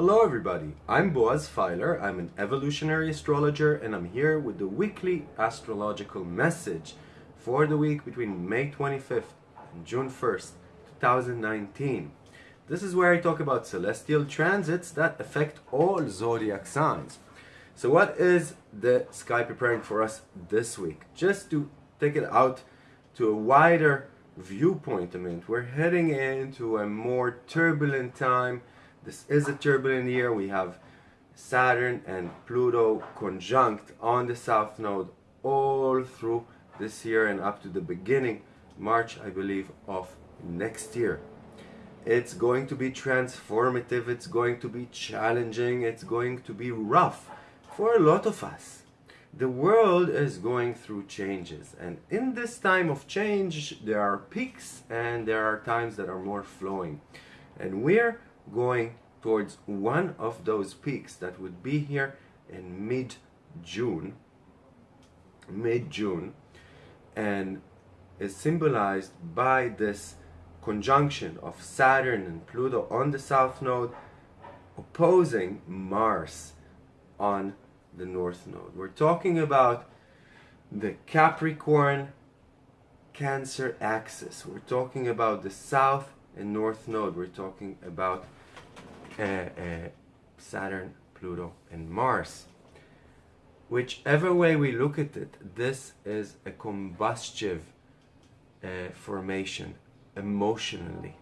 Hello everybody, I'm Boaz Feiler, I'm an evolutionary astrologer and I'm here with the weekly astrological message for the week between May 25th and June 1st, 2019. This is where I talk about celestial transits that affect all zodiac signs. So what is the sky preparing for us this week? Just to take it out to a wider viewpoint, I mean, we're heading into a more turbulent time this is a turbulent year. We have Saturn and Pluto conjunct on the South Node all through this year and up to the beginning, March, I believe, of next year. It's going to be transformative, it's going to be challenging, it's going to be rough for a lot of us. The world is going through changes and in this time of change there are peaks and there are times that are more flowing and we're going towards one of those peaks that would be here in mid-June mid-June and is symbolized by this conjunction of Saturn and Pluto on the south node opposing Mars on the north node. We're talking about the Capricorn Cancer axis. We're talking about the south and north node. We're talking about uh, Saturn, Pluto, and Mars. Whichever way we look at it, this is a combustive uh, formation emotionally.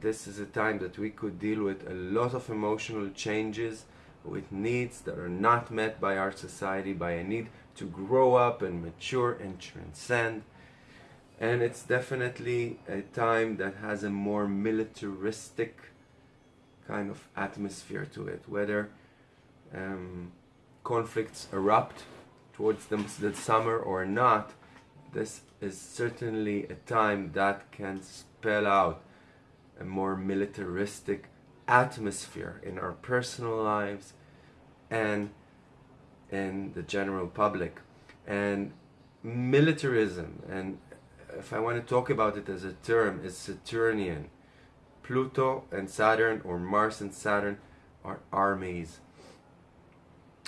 This is a time that we could deal with a lot of emotional changes with needs that are not met by our society, by a need to grow up and mature and transcend. And it's definitely a time that has a more militaristic kind of atmosphere to it, whether um, conflicts erupt towards the, the summer or not, this is certainly a time that can spell out a more militaristic atmosphere in our personal lives and in the general public. And militarism, and if I want to talk about it as a term, is Saturnian. Pluto and Saturn or Mars and Saturn are armies.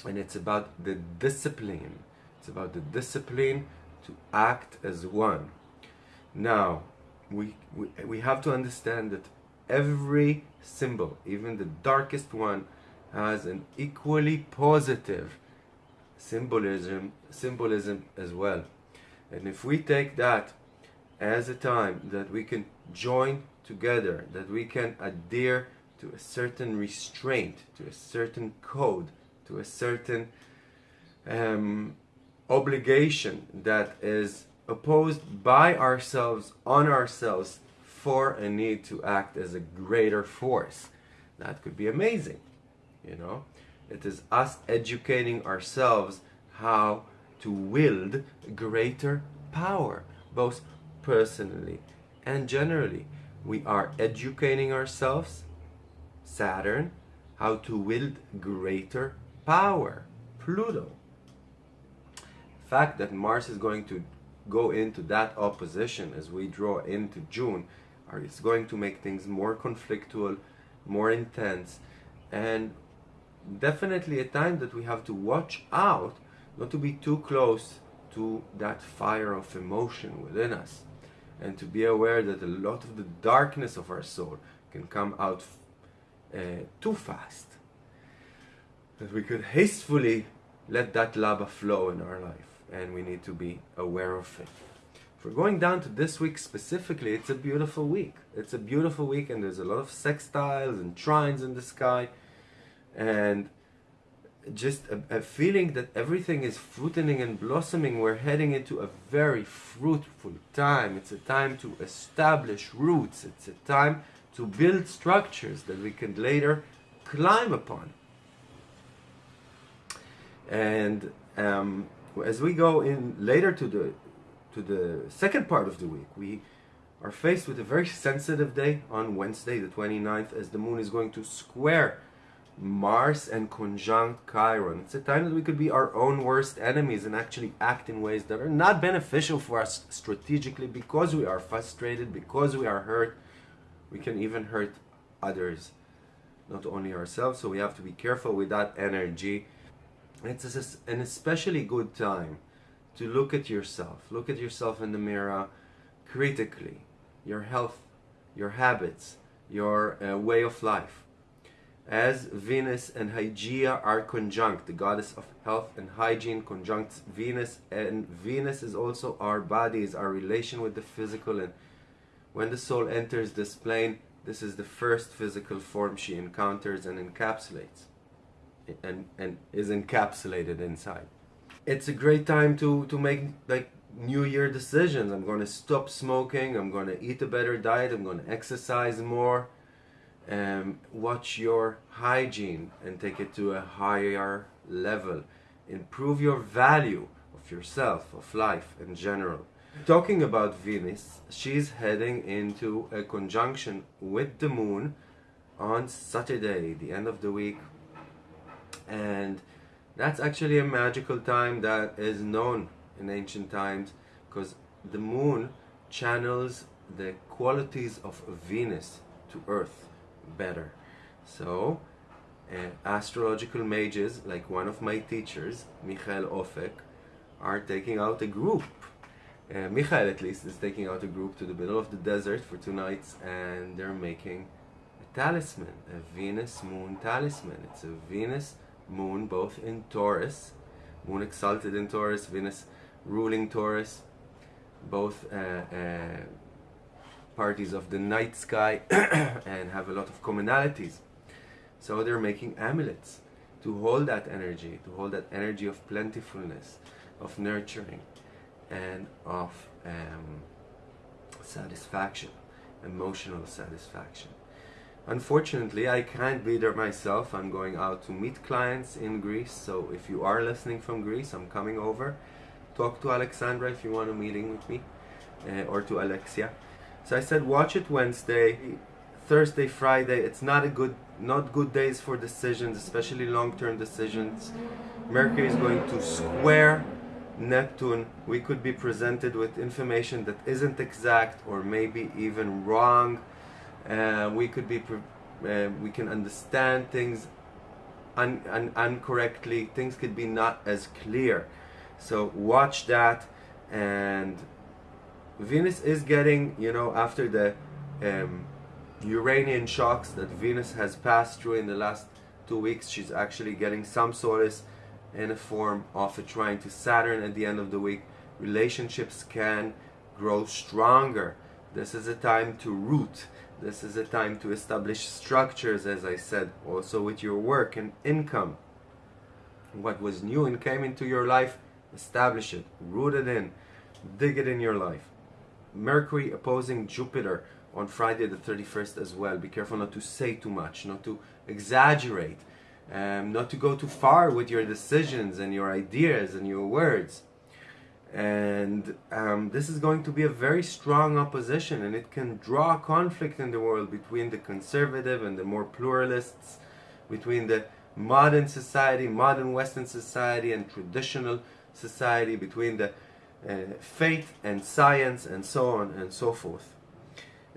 And it's about the discipline. It's about the discipline to act as one. Now, we, we, we have to understand that every symbol, even the darkest one, has an equally positive symbolism, symbolism as well. And if we take that as a time that we can join together, that we can adhere to a certain restraint, to a certain code, to a certain um, obligation that is opposed by ourselves, on ourselves, for a need to act as a greater force. That could be amazing, you know? It is us educating ourselves how to wield greater power, both personally and generally we are educating ourselves, Saturn, how to wield greater power, Pluto. Fact that Mars is going to go into that opposition as we draw into June is going to make things more conflictual, more intense, and definitely a time that we have to watch out not to be too close to that fire of emotion within us and to be aware that a lot of the darkness of our soul can come out uh, too fast. That we could hastily let that lava flow in our life and we need to be aware of it. If we're going down to this week specifically, it's a beautiful week. It's a beautiful week and there's a lot of sextiles and trines in the sky and just a, a, feeling that everything is fruiting and blossoming. We're heading into a very fruitful time. It's a time to establish roots. It's a time to build structures that we can later climb upon. And um, as we go in later to the to the second part of the week, we are faced with a very sensitive day on Wednesday, the 29th, as the moon is going to square Mars and conjunct Chiron. It's a time that we could be our own worst enemies and actually act in ways that are not beneficial for us strategically because we are frustrated, because we are hurt. We can even hurt others not only ourselves. So we have to be careful with that energy. It's an especially good time to look at yourself. Look at yourself in the mirror critically. Your health, your habits, your uh, way of life. As Venus and Hygeia are conjunct, the goddess of health and hygiene conjuncts Venus, and Venus is also our bodies, our relation with the physical. And when the soul enters this plane, this is the first physical form she encounters and encapsulates, and, and is encapsulated inside. It's a great time to, to make like New Year decisions. I'm going to stop smoking, I'm going to eat a better diet, I'm going to exercise more um, watch your hygiene and take it to a higher level. Improve your value of yourself, of life in general. Talking about Venus, she's heading into a conjunction with the moon on Saturday, the end of the week. And that's actually a magical time that is known in ancient times because the moon channels the qualities of Venus to Earth better. So, uh, astrological mages, like one of my teachers, Michael Ofek, are taking out a group. Uh, Michael, at least, is taking out a group to the middle of the desert for two nights, and they're making a talisman, a Venus Moon talisman. It's a Venus Moon, both in Taurus, Moon exalted in Taurus, Venus ruling Taurus, both uh, parties of the night sky and have a lot of commonalities. So they're making amulets to hold that energy, to hold that energy of plentifulness, of nurturing, and of um, satisfaction, emotional satisfaction. Unfortunately, I can't be there myself. I'm going out to meet clients in Greece. So if you are listening from Greece, I'm coming over. Talk to Alexandra if you want a meeting with me, uh, or to Alexia. So I said, watch it Wednesday, Thursday, Friday. It's not a good, not good days for decisions, especially long-term decisions. Mercury is going to square Neptune. We could be presented with information that isn't exact or maybe even wrong. Uh, we could be, uh, we can understand things un, un, incorrectly. Things could be not as clear. So watch that and Venus is getting, you know, after the um, Uranian shocks that Venus has passed through in the last two weeks, she's actually getting some solace in a form of a trine to Saturn at the end of the week. Relationships can grow stronger. This is a time to root. This is a time to establish structures, as I said, also with your work and income. What was new and came into your life, establish it, root it in, dig it in your life. Mercury opposing Jupiter on Friday the 31st as well. Be careful not to say too much, not to exaggerate, um, not to go too far with your decisions and your ideas and your words. And um, this is going to be a very strong opposition and it can draw conflict in the world between the conservative and the more pluralists, between the modern society, modern Western society and traditional society, between the faith and science and so on and so forth.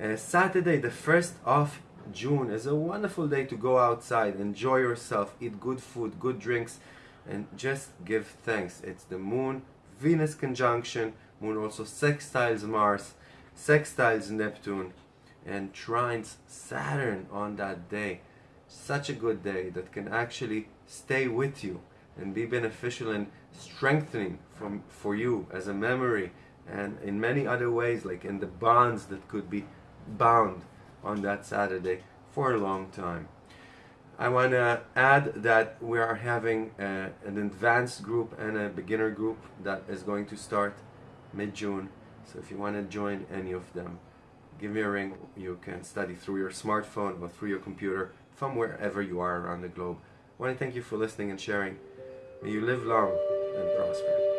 Uh, Saturday, the 1st of June, is a wonderful day to go outside, enjoy yourself, eat good food, good drinks, and just give thanks. It's the moon Venus conjunction, moon also sextiles Mars, sextiles Neptune, and trines Saturn on that day. Such a good day that can actually stay with you and be beneficial and strengthening from for you as a memory and in many other ways like in the bonds that could be bound on that Saturday for a long time. I want to add that we are having a, an advanced group and a beginner group that is going to start mid-June. So if you want to join any of them, give me a ring. You can study through your smartphone or through your computer from wherever you are around the globe. I want to thank you for listening and sharing. May you live long and prosper.